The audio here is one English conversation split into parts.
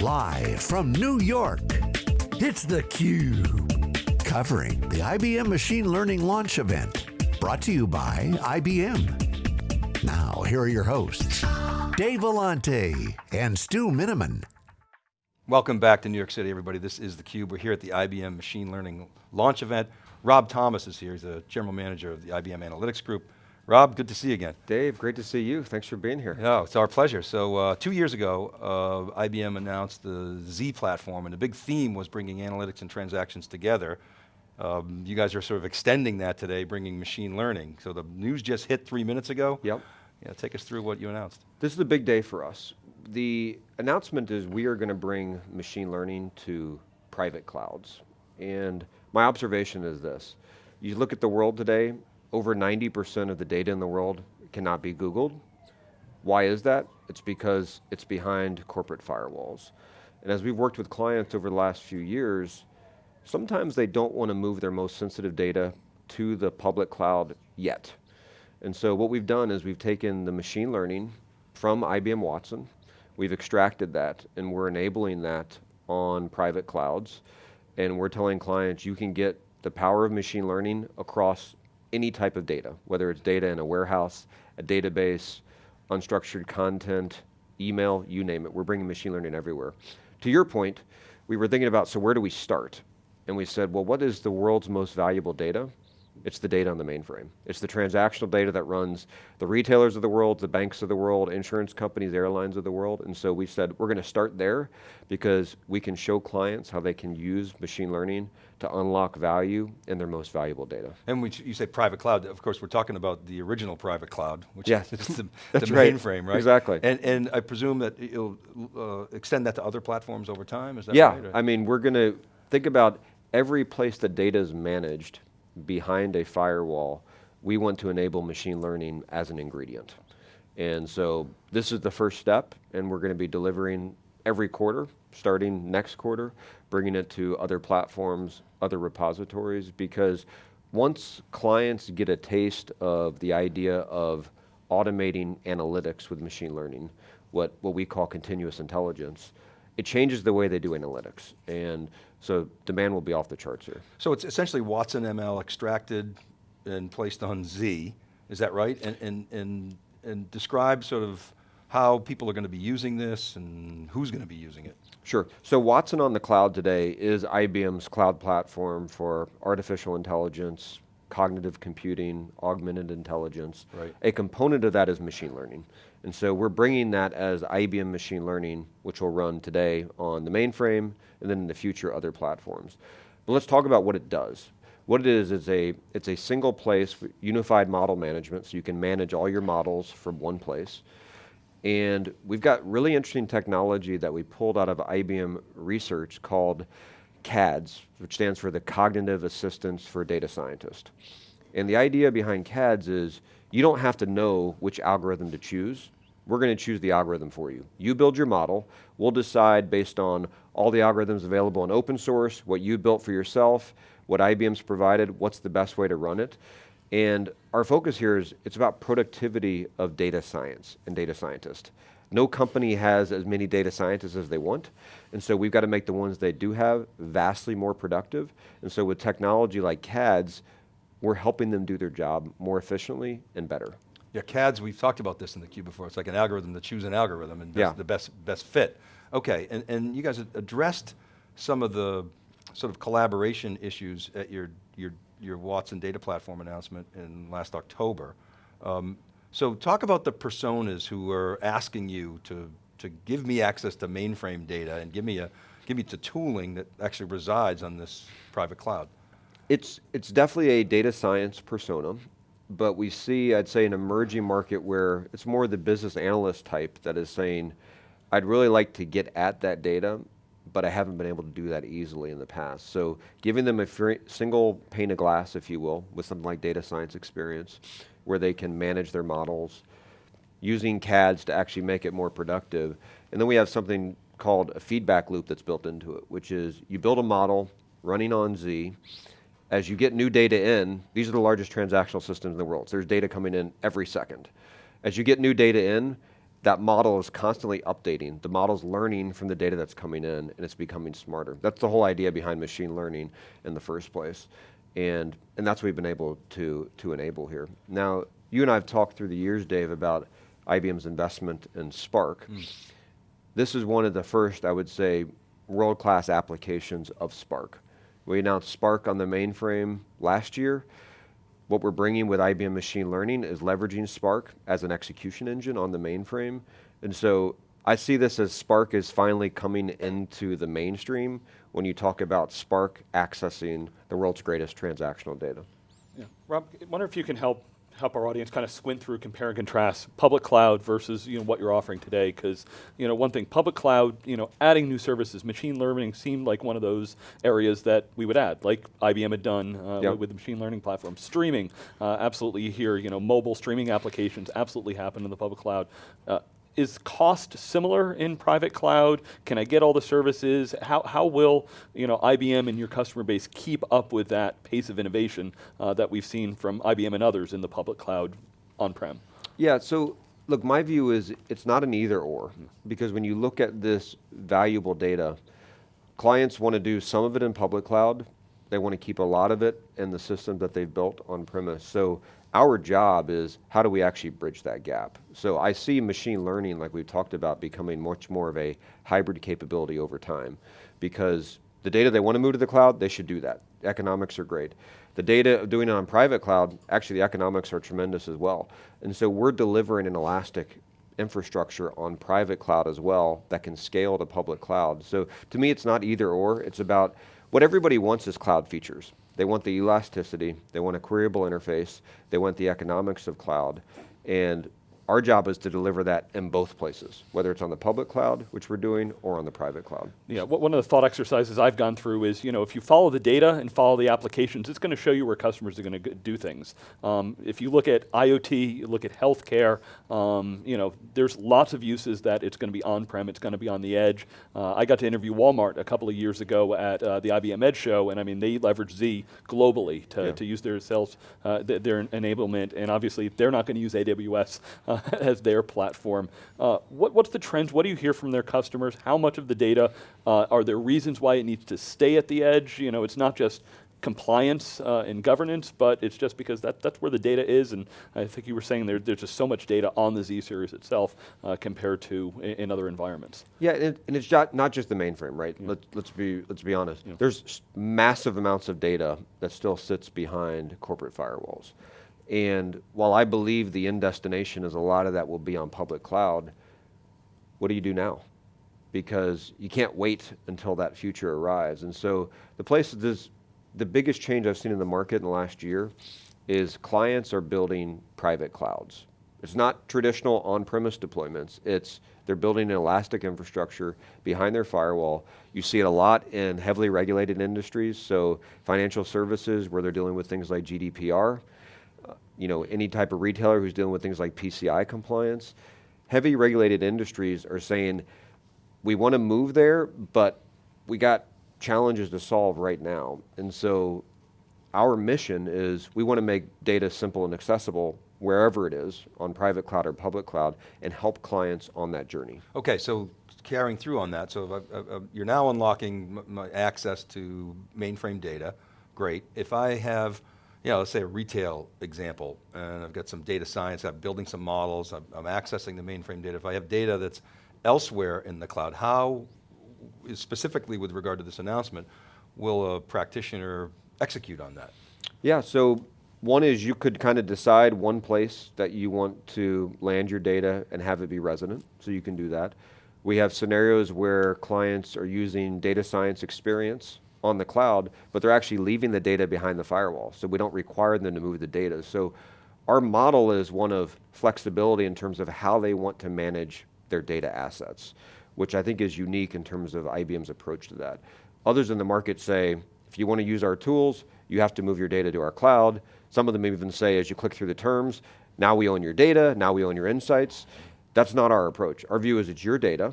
Live from New York, it's theCUBE. Covering the IBM Machine Learning Launch Event. Brought to you by IBM. Now, here are your hosts, Dave Vellante and Stu Miniman. Welcome back to New York City, everybody. This is theCUBE. We're here at the IBM Machine Learning Launch Event. Rob Thomas is here, he's the General Manager of the IBM Analytics Group. Rob, good to see you again. Dave, great to see you. Thanks for being here. No, it's our pleasure. So uh, two years ago, uh, IBM announced the Z platform and the big theme was bringing analytics and transactions together. Um, you guys are sort of extending that today, bringing machine learning. So the news just hit three minutes ago. Yep. Yeah, take us through what you announced. This is a big day for us. The announcement is we are going to bring machine learning to private clouds. And my observation is this. You look at the world today, over 90% of the data in the world cannot be Googled. Why is that? It's because it's behind corporate firewalls. And as we've worked with clients over the last few years, sometimes they don't want to move their most sensitive data to the public cloud yet. And so what we've done is we've taken the machine learning from IBM Watson, we've extracted that, and we're enabling that on private clouds, and we're telling clients you can get the power of machine learning across any type of data, whether it's data in a warehouse, a database, unstructured content, email, you name it. We're bringing machine learning everywhere. To your point, we were thinking about, so where do we start? And we said, well, what is the world's most valuable data? It's the data on the mainframe. It's the transactional data that runs the retailers of the world, the banks of the world, insurance companies, airlines of the world. And so we said, we're going to start there because we can show clients how they can use machine learning to unlock value in their most valuable data. And you say private cloud, of course we're talking about the original private cloud, which yes. is the, the mainframe, right? Exactly. And, and I presume that you'll uh, extend that to other platforms over time, is that yeah, right? Yeah, I mean, we're going to think about every place that data is managed behind a firewall, we want to enable machine learning as an ingredient. And so this is the first step, and we're going to be delivering every quarter, starting next quarter, bringing it to other platforms, other repositories, because once clients get a taste of the idea of automating analytics with machine learning, what, what we call continuous intelligence, it changes the way they do analytics. And so demand will be off the charts here. So it's essentially Watson ML extracted and placed on Z, is that right? And, and, and, and describe sort of how people are going to be using this and who's going to be using it. Sure, so Watson on the cloud today is IBM's cloud platform for artificial intelligence, cognitive computing, augmented intelligence. Right. A component of that is machine learning. And so we're bringing that as IBM machine learning, which will run today on the mainframe, and then in the future other platforms. But let's talk about what it does. What it is, is a, it's a single place, unified model management, so you can manage all your models from one place. And we've got really interesting technology that we pulled out of IBM research called CADS, which stands for the Cognitive Assistance for Data Scientist. And the idea behind CADS is you don't have to know which algorithm to choose. We're going to choose the algorithm for you. You build your model. We'll decide based on all the algorithms available in open source, what you built for yourself, what IBM's provided, what's the best way to run it. And our focus here is it's about productivity of data science and data scientists. No company has as many data scientists as they want, and so we've got to make the ones they do have vastly more productive. And so with technology like CADS, we're helping them do their job more efficiently and better. Yeah, CADS, we've talked about this in the cube before. It's like an algorithm to choose an algorithm and yeah. the best, best fit. Okay, and, and you guys addressed some of the sort of collaboration issues at your, your, your Watson data platform announcement in last October. Um, so talk about the personas who are asking you to, to give me access to mainframe data and give me, a, give me the tooling that actually resides on this private cloud. It's, it's definitely a data science persona, but we see, I'd say, an emerging market where it's more the business analyst type that is saying, I'd really like to get at that data, but I haven't been able to do that easily in the past. So giving them a single pane of glass, if you will, with something like data science experience, where they can manage their models, using CADS to actually make it more productive. And then we have something called a feedback loop that's built into it, which is you build a model running on Z, as you get new data in, these are the largest transactional systems in the world. So there's data coming in every second. As you get new data in, that model is constantly updating. The model's learning from the data that's coming in, and it's becoming smarter. That's the whole idea behind machine learning in the first place. And, and that's what we've been able to, to enable here. Now, you and I have talked through the years, Dave, about IBM's investment in Spark. Mm. This is one of the first, I would say, world-class applications of Spark. We announced Spark on the mainframe last year. What we're bringing with IBM Machine Learning is leveraging Spark as an execution engine on the mainframe. And so I see this as Spark is finally coming into the mainstream when you talk about Spark accessing the world's greatest transactional data. Yeah. Rob, I wonder if you can help help our audience kind of squint through, compare and contrast public cloud versus you know what you're offering today. Because you know one thing, public cloud, you know, adding new services, machine learning seemed like one of those areas that we would add, like IBM had done uh, Yep. with, the machine learning platform. Streaming, uh, absolutely. here, you know mobile streaming applications absolutely happen in the public cloud. Uh, is cost similar in private cloud? Can I get all the services? How, how will you know IBM and your customer base keep up with that pace of innovation uh, that we've seen from IBM and others in the public cloud on-prem? Yeah, so look, my view is it's not an either or, because when you look at this valuable data, clients want to do some of it in public cloud, they want to keep a lot of it in the system that they've built on premise. So our job is how do we actually bridge that gap? So I see machine learning, like we've talked about, becoming much more of a hybrid capability over time, because the data they want to move to the cloud, they should do that. Economics are great. The data doing it on private cloud, actually the economics are tremendous as well. And so we're delivering an elastic infrastructure on private cloud as well that can scale to public cloud. So to me, it's not either or, it's about what everybody wants is cloud features. They want the elasticity, they want a queryable interface, they want the economics of cloud. And our job is to deliver that in both places, whether it's on the public cloud, which we're doing, or on the private cloud. Yeah, one of the thought exercises I've gone through is, you know, if you follow the data and follow the applications, it's going to show you where customers are going to do things. Um, if you look at IoT, you look at healthcare, um, you know, there's lots of uses that it's going to be on-prem, it's going to be on the edge. Uh, I got to interview Walmart a couple of years ago at uh, the IBM Edge show, and I mean, they leverage Z globally to, Yeah. to use their sales, uh, th- their enablement, and obviously they're not going to use AWS uh, as their platform. Uh, what, what's the trends? What do you hear from their customers? How much of the data? Uh, are there reasons why it needs to stay at the edge? You know, it's not just compliance uh, and governance, but it's just because that, that's where the data is. And I think you were saying there, there's just so much data on the Z series itself uh, compared to in, in other environments. Yeah, and, and it's not, not just the mainframe, right? Let's, let's, be, let's be honest. There's massive amounts of data that still sits behind corporate firewalls. And while I believe the end destination is a lot of that will be on public cloud, what do you do now? Because you can't wait until that future arrives. And so the place this, the biggest change I've seen in the market in the last year is clients are building private clouds. It's not traditional on-premise deployments. It's they're building an elastic infrastructure behind their firewall. You see it a lot in heavily regulated industries, so financial services where they're dealing with things like GDPR, you know, any type of retailer who's dealing with things like PCI compliance. Heavy regulated industries are saying, we want to move there, but we got challenges to solve right now. And so our mission is we want to make data simple and accessible wherever it is, on private cloud or public cloud, and help clients on that journey. Okay, so carrying through on that, so I- uh, uh, you're now unlocking access to mainframe data, great. If I have, know, let's say a retail example, and I've got some data science, I'm building some models, I'm, I'm accessing the mainframe data. If I have data that's elsewhere in the cloud, how, specifically with regard to this announcement, will a practitioner execute on that? Yeah, so one is you could kind of decide one place that you want to land your data and have it be resident, so you can do that. We have scenarios where clients are using data science experience on the cloud, but they're actually leaving the data behind the firewall, so we don't require them to move the data. So our model is one of flexibility in terms of how they want to manage their data assets, which I think is unique in terms of IBM's approach to that. Others in the market say, if you want to use our tools, you have to move your data to our cloud. Some of them even say, as you click through the terms, now we own your data, now we own your insights. That's not our approach. Our view is it's your data.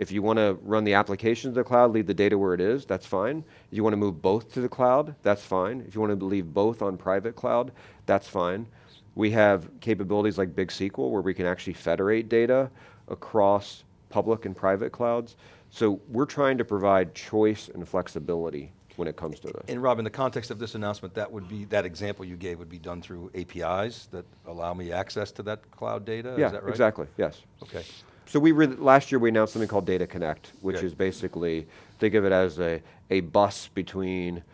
If you want to run the applications to the cloud, leave the data where it is, that's fine. If you want to move both to the cloud, that's fine. If you want to leave both on private cloud, that's fine. We have capabilities like Big SQL where we can actually federate data across public and private clouds. So we're trying to provide choice and flexibility when it comes to this. And Rob, in the context of this announcement, that would be, that example you gave would be done through APIs that allow me access to that cloud data, yeah, is that right? exactly, yes. Okay. So we re- last year we announced something called Data Connect, which Good. is basically think of it as a, a bus between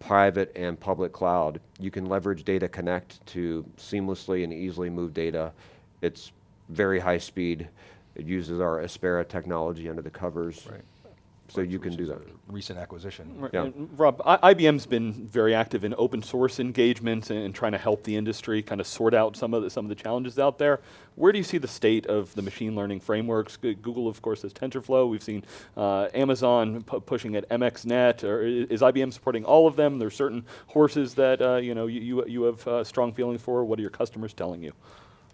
private and public cloud. You can leverage Data Connect to seamlessly and easily move data. It's very high speed. It uses our Aspera technology under the covers. Right. So you can do that. Recent acquisition. Right, Yeah. and Rob, I- IBM's been very active in open source engagements and, and trying to help the industry kind of sort out some of the, some of the challenges out there. Where do you see the state of the machine learning frameworks? G- Google, of course, has TensorFlow. We've seen uh, Amazon pu- pushing at MXNet. Or is IBM supporting all of them? There's certain horses that uh, you know you, you, you have uh, strong feelings for. What are your customers telling you?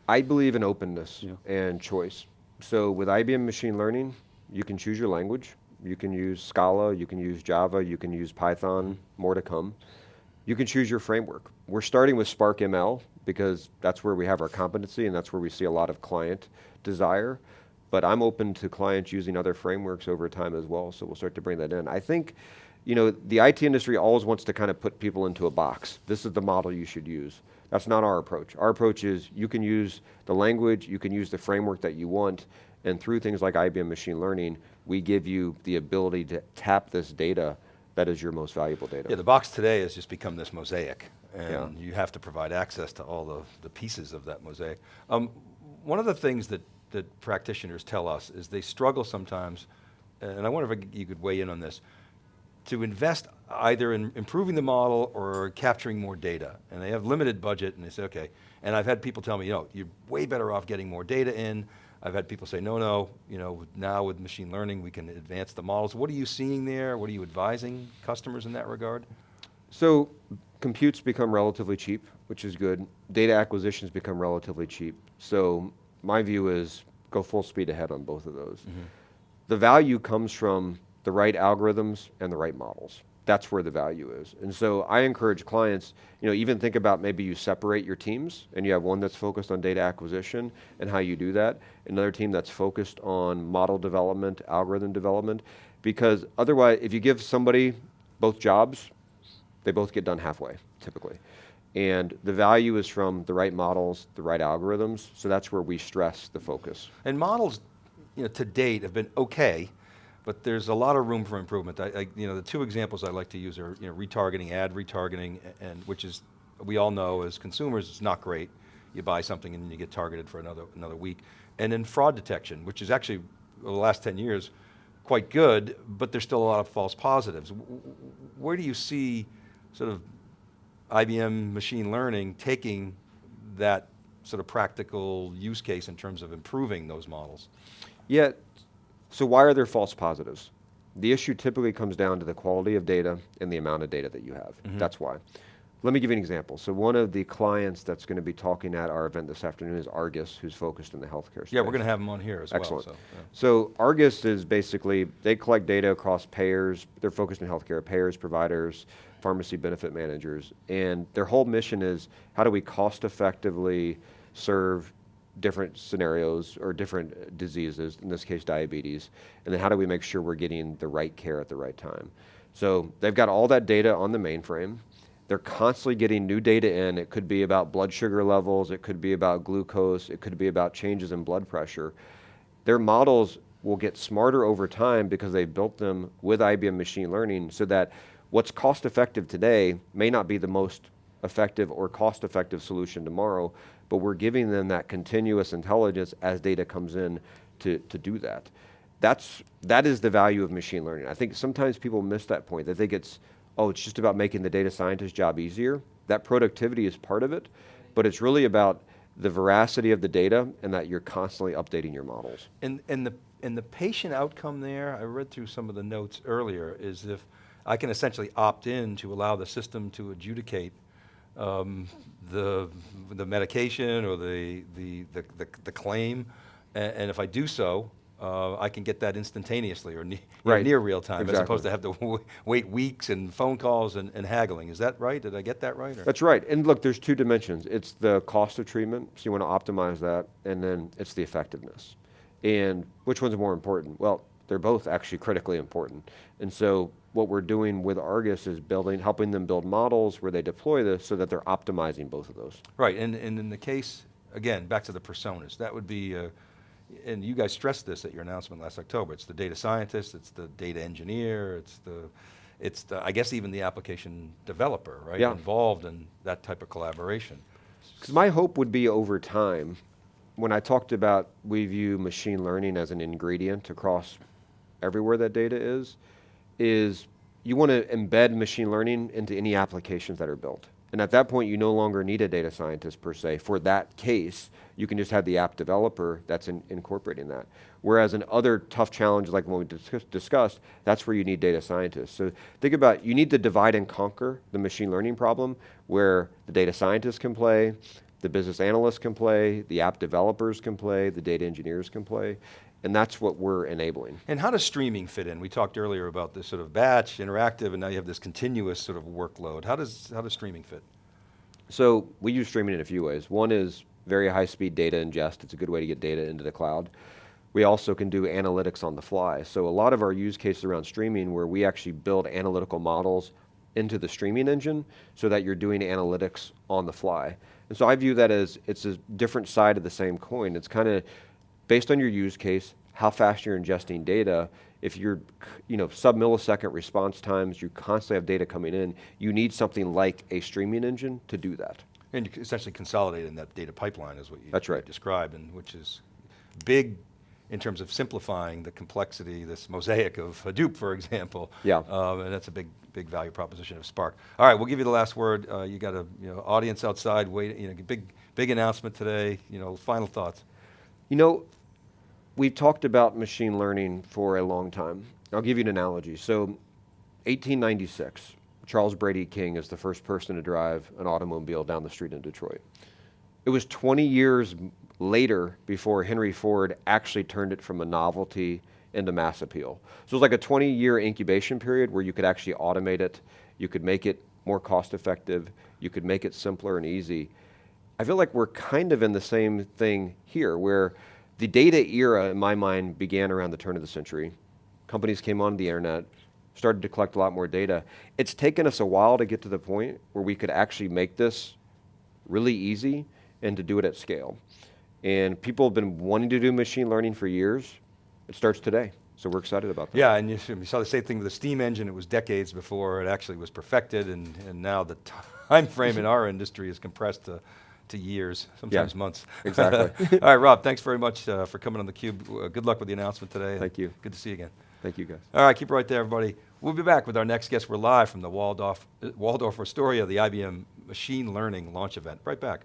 I believe in openness Yeah. and choice. So with IBM machine learning, you can choose your language. You can use Scala, you can use Java, you can use Python, more to come. You can choose your framework. We're starting with Spark ML because that's where we have our competency and that's where we see a lot of client desire. But I'm open to clients using other frameworks over time as well, so we'll start to bring that in. I think, you know, the IT industry always wants to kind of put people into a box. This is the model you should use. That's not our approach. Our approach is you can use the language, you can use the framework that you want, and through things like IBM machine learning, we give you the ability to tap this data that is your most valuable data. Yeah, the box today has just become this mosaic, and Yeah. you have to provide access to all the, the pieces of that mosaic. Um, one of the things that, that practitioners tell us is they struggle sometimes, and I wonder if you could weigh in on this, to invest either in improving the model or capturing more data. And they have limited budget and they say, okay. And I've had people tell me, you know, you're way better off getting more data in. I've had people say, no, no, you know, now with machine learning, we can advance the models. What are you seeing there? What are you advising customers in that regard? So computes become relatively cheap, which is good. Data acquisitions become relatively cheap. So my view is go full speed ahead on both of those. Mm-hmm. The value comes from the right algorithms and the right models. That's where the value is. And so I encourage clients, you know, even think about maybe you separate your teams and you have one that's focused on data acquisition and how you do that, another team that's focused on model development, algorithm development, because otherwise, if you give somebody both jobs, they both get done halfway, typically. And the value is from the right models, the right algorithms, so that's where we stress the focus. And models, you know, to date have been okay, but there's a lot of room for improvement. I, I, you know, the two examples I like to use are, you know, retargeting, ad retargeting, and which is, we all know as consumers, it's not great. You buy something and then you get targeted for another, another week. And then fraud detection, which is actually, over the last 10 years, quite good, but there's still a lot of false positives. Where do you see sort of IBM machine learning taking that sort of practical use case in terms of improving those models? Yet, so why are there false positives? The issue typically comes down to the quality of data and the amount of data that you have. Mm-hmm. That's why. Let me give you an example. So one of the clients that's going to be talking at our event this afternoon is Argus, who's focused in the healthcare space. Yeah, we're going to have them on here as Excellent. well. So, yeah. So Argus is basically, they collect data across payers, they're focused in healthcare, payers, providers, pharmacy benefit managers, and their whole mission is how do we cost effectively serve different scenarios or different diseases, in this case diabetes, and then how do we make sure we're getting the right care at the right time. So they've got all that data on the mainframe. They're constantly getting new data in. It could be about blood sugar levels, it could be about glucose, it could be about changes in blood pressure their models will get smarter over time because they've built them with IBM machine learning so that what's cost effective today may not be the most effective or cost effective solution tomorrow, but we're giving them that continuous intelligence as data comes in to, to do that. That's, that is the value of machine learning. I think sometimes people miss that point. They think it's, oh, it's just about making the data scientist job easier. That productivity is part of it, but it's really about the veracity of the data and that you're constantly updating your models. And, and, the, and the patient outcome there, I read through some of the notes earlier, is if I can essentially opt in to allow the system to adjudicate um, the, the medication or the, the, the, the, the claim, and, and if I do so, uh, I can get that instantaneously or ne Right. near real time, as opposed to have to w- wait weeks and phone calls and, and haggling. Is that right? Did I get that right? or- That's right. And look, there's two dimensions. It's the cost of treatment, so you want to optimize that, and then it's the effectiveness. And which one's more important? Well, they're both actually critically important. And so what we're doing with Argus is building, helping them build models where they deploy this so that they're optimizing both of those. Right, and, and in the case, again, back to the personas, that would be, uh, and you guys stressed this at your announcement last October, it's the data scientist, it's the data engineer, it's the, it's the, I guess even the application developer, right? Yeah. Involved in that type of collaboration. Because my hope would be over time, when I talked about we view machine learning as an ingredient across everywhere that data is, is you want to embed machine learning into any applications that are built. And at that point, you no longer need a data scientist per se. For that case, you can just have the app developer that's in, incorporating that. Whereas in other tough challenges like the one we discuss, discussed, that's where you need data scientists. So think about, you need to divide and conquer the machine learning problem where the data scientists can play, the business analysts can play, the app developers can play, the data engineers can play, and that's what we're enabling. And how does streaming fit in? We talked earlier about this sort of batch, interactive, and now you have this continuous sort of workload. How does, how does streaming fit? So we use streaming in a few ways. One is very high speed data ingest. It's a good way to get data into the cloud. We also can do analytics on the fly. So a lot of our use cases around streaming where we actually build analytical models into the streaming engine so that you're doing analytics on the fly. And so I view that as it's a different side of the same coin. It's kind of based on your use case, how fast you're ingesting data. If you're, you know, sub millisecond response times, you constantly have data coming in, you need something like a streaming engine to do that. And you essentially consolidating that data pipeline is what you That's right. described, and which is big in terms of simplifying the complexity, this mosaic of Hadoop, for example. Yeah. Um, and that's a big, big value proposition of Spark. All right, we'll give you the last word. Uh, you got a you know, audience outside, waiting, you know, big, big announcement today. You know, final thoughts. You know, we've talked about machine learning for a long time. I'll give you an analogy. So, 1896, Charles Brady King is the first person to drive an automobile down the street in Detroit. It was 20 years later before Henry Ford actually turned it from a novelty into mass appeal. So it was like a 20 year incubation period where you could actually automate it, you could make it more cost effective, you could make it simpler and easy. I feel like we're kind of in the same thing here where the data era, in my mind, began around the turn of the century. Companies came onto the internet, started to collect a lot more data. It's taken us a while to get to the point where we could actually make this really easy and to do it at scale. And people have been wanting to do machine learning for years. It starts today. So we're excited about that. Yeah, and you, you saw the same thing with the steam engine. It was decades before it actually was perfected, and, and now the time frame in our industry is compressed to, to years, sometimes months. exactly. All right, Rob, thanks very much uh, for coming on theCUBE. Uh, good luck with the announcement today. Thank you. Good to see you again. Thank you, guys. All right, keep it right there, everybody. We'll be back with our next guest. We're live from the Waldorf, Waldorf Astoria, the IBM Machine Learning launch event. Right back.